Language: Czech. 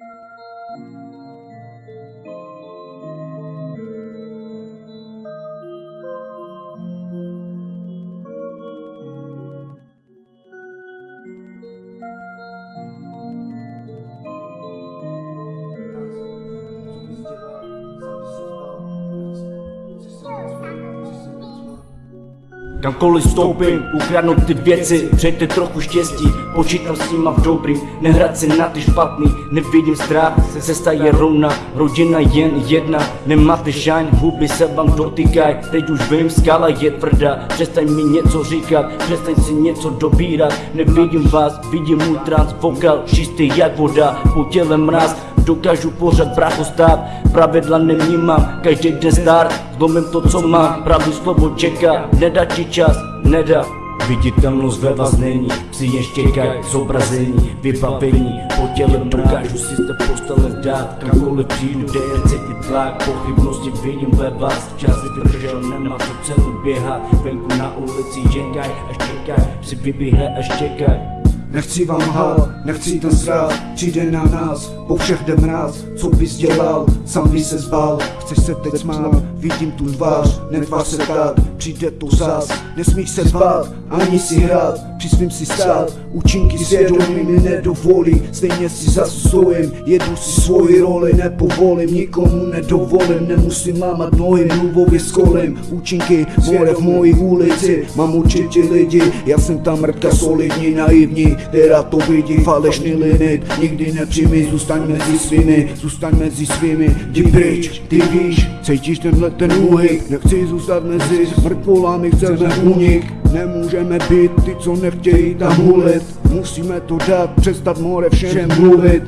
Thank you. Kamkoliv vstoupím, ukradnu ty věci, přejte trochu štěstí, počítám s nima v dobrým, nehrát si na ty špatný, nevidím strach, cesta je rovna, rodina jen jedna, nemáte šajn, huby se vám dotýkaj, teď už vím, skala je tvrdá, přestaň mi něco říkat, přestaň si něco dobírat, nevidím vás, vidím můj trans, vokal, čistý jak voda, po těle mráz, dokážu pořád bracho stát. Pravidla nevnímám, každý den start Zlomím to co mám, pravý slovo čeká. Nedá ti čas, nedá. Viditelnost ve vás není, si ještě kaj zobrazení, vybavení Po těle dokážu si zde postele dát. Kamkoliv přijdu, kde je cítit tlak. Pochybnosti vidím ve vás, čas vydržel, nemá to cenu běhat. Venku na ulici, čekaj až čekaj, si vybíhej až čekaj Nechci vám hál, nechci ten zrát, přijde na nás, po všech jde mráz, co bys dělal, sám by se zbal, chceš se teď smát, vidím tu tvář, netvář se tak, přijde to zas, nesmíš se zbát, ani si hrát, při svým si stát, účinky svědomí mi nedovolí, stejně si zastojím, jedu si svoji roli, nepovolím, nikomu nedovolím, nemusím lámat nohy, mluvově skolím, účinky more v mojí ulici, mám určitě lidi, já jsem tam mrtka solidní, naivní, která to vidí, falešný limit, nikdy nepřijmi, zůstaň mezi svými, zůstaň mezi svými, jdi pryč, ty víš, cítíš tenhle ten úhyk, nechci zůstat mezi mrtvolami, chceme unik, nemůžeme být ty, co nechtějí tam hulit, musíme to dát, přestat more všem mluvit,